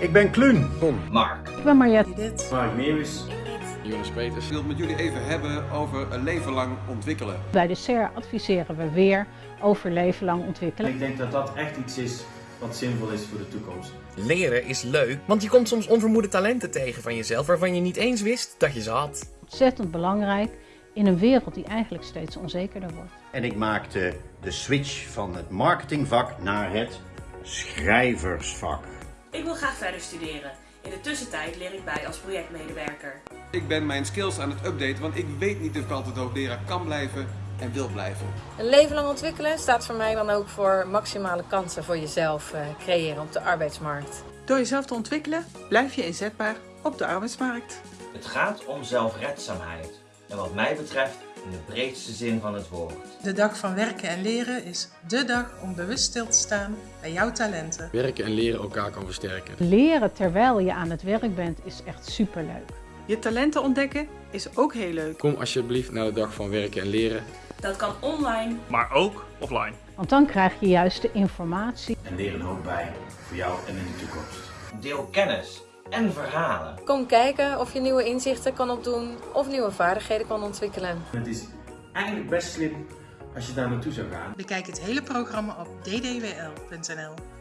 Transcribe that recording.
Ik ben Kluun. Mark. Ik ben Mariette. Dit. Mark Meeuwis. Jonas Peters. Ik wil het met jullie even hebben over een leven lang ontwikkelen. Bij de SER adviseren we weer over leven lang ontwikkelen. Ik denk dat dat echt iets is wat zinvol is voor de toekomst. Leren is leuk, want je komt soms onvermoede talenten tegen van jezelf waarvan je niet eens wist dat je ze had. Ontzettend belangrijk in een wereld die eigenlijk steeds onzekerder wordt. En ik maakte de switch van het marketingvak naar het schrijversvak. Ik wil graag verder studeren. In de tussentijd leer ik bij als projectmedewerker. Ik ben mijn skills aan het updaten, want ik weet niet of ik altijd hoogleraar kan blijven en wil blijven. Een leven lang ontwikkelen staat voor mij dan ook voor maximale kansen voor jezelf uh, creëren op de arbeidsmarkt. Door jezelf te ontwikkelen blijf je inzetbaar op de arbeidsmarkt. Het gaat om zelfredzaamheid. En wat mij betreft in de breedste zin van het woord. De dag van werken en leren is dé dag om bewust stil te staan bij jouw talenten. Werken en leren elkaar kan versterken. Leren terwijl je aan het werk bent is echt superleuk. Je talenten ontdekken is ook heel leuk. Kom alsjeblieft naar de dag van werken en leren. Dat kan online, maar ook offline. Want dan krijg je juist de informatie. En leer een hoop bij voor jou en in de toekomst. Deel kennis en verhalen. Kom kijken of je nieuwe inzichten kan opdoen of nieuwe vaardigheden kan ontwikkelen. Het is eigenlijk best slim als je daar naartoe zou gaan. Bekijk het hele programma op ddwl.nl.